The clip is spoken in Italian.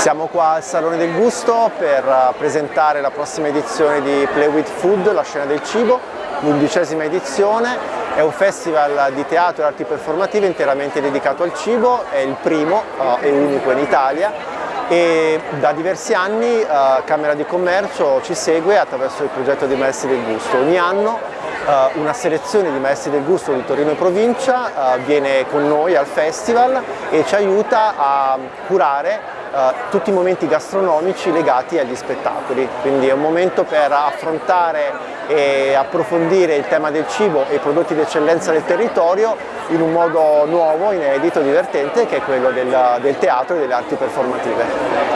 Siamo qua al Salone del Gusto per eh, presentare la prossima edizione di Play With Food, la scena del cibo, l'undicesima edizione. È un festival di teatro e arti performative interamente dedicato al cibo, è il primo uh, e unico in Italia e da diversi anni uh, Camera di Commercio ci segue attraverso il progetto di Maestri del Gusto. Ogni anno una selezione di Maestri del Gusto di Torino e provincia viene con noi al festival e ci aiuta a curare Uh, tutti i momenti gastronomici legati agli spettacoli, quindi è un momento per affrontare e approfondire il tema del cibo e i prodotti d'eccellenza del territorio in un modo nuovo, inedito, divertente che è quello del, del teatro e delle arti performative.